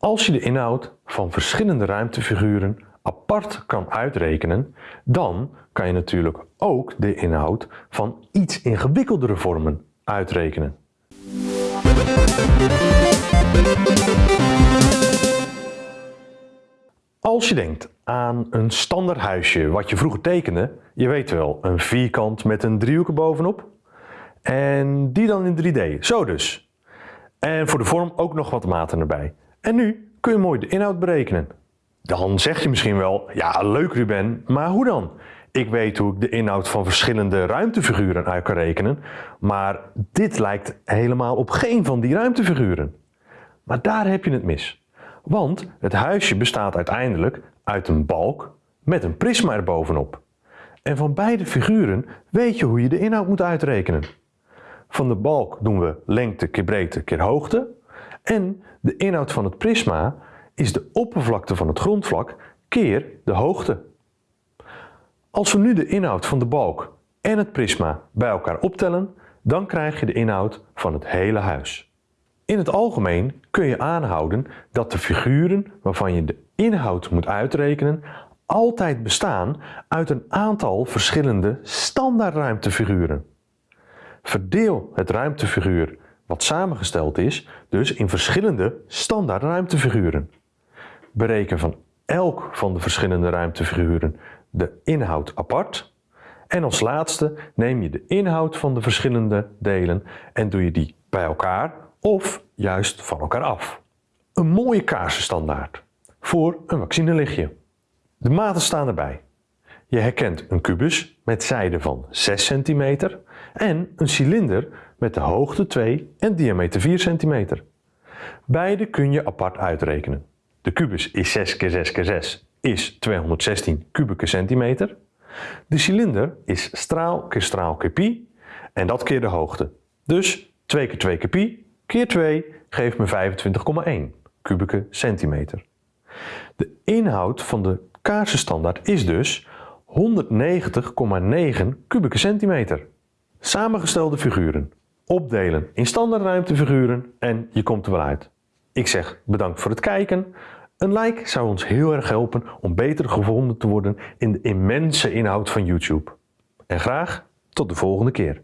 Als je de inhoud van verschillende ruimtefiguren apart kan uitrekenen, dan kan je natuurlijk ook de inhoud van iets ingewikkeldere vormen uitrekenen. Als je denkt aan een standaard huisje wat je vroeger tekende, je weet wel, een vierkant met een driehoek bovenop, en die dan in 3D, zo dus. En voor de vorm ook nog wat maten erbij. En nu kun je mooi de inhoud berekenen. Dan zeg je misschien wel, ja leuk Ruben, maar hoe dan? Ik weet hoe ik de inhoud van verschillende ruimtefiguren uit kan rekenen, maar dit lijkt helemaal op geen van die ruimtefiguren. Maar daar heb je het mis. Want het huisje bestaat uiteindelijk uit een balk met een prisma erbovenop. En van beide figuren weet je hoe je de inhoud moet uitrekenen. Van de balk doen we lengte keer breedte keer hoogte. En de inhoud van het prisma is de oppervlakte van het grondvlak keer de hoogte. Als we nu de inhoud van de balk en het prisma bij elkaar optellen, dan krijg je de inhoud van het hele huis. In het algemeen kun je aanhouden dat de figuren waarvan je de inhoud moet uitrekenen altijd bestaan uit een aantal verschillende standaardruimtefiguren. Verdeel het ruimtefiguur wat samengesteld is dus in verschillende standaard ruimtefiguren. Bereken van elk van de verschillende ruimtefiguren de inhoud apart. En als laatste neem je de inhoud van de verschillende delen en doe je die bij elkaar of juist van elkaar af. Een mooie kaarsenstandaard voor een vaccinelichtje. De maten staan erbij. Je herkent een kubus met zijde van 6 cm en een cilinder met de hoogte 2 en diameter 4 cm. Beide kun je apart uitrekenen. De kubus is 6 keer 6 keer 6 is 216 kubieke centimeter. De cilinder is straal keer straal keer pi en dat keer de hoogte. Dus 2 keer 2 keer pi keer 2 geeft me 25,1 kubieke centimeter. De inhoud van de kaarsenstandaard is dus 190,9 kubieke centimeter. Samengestelde figuren. Opdelen in standaardruimtefiguren en je komt er wel uit. Ik zeg bedankt voor het kijken. Een like zou ons heel erg helpen om beter gevonden te worden in de immense inhoud van YouTube. En graag tot de volgende keer.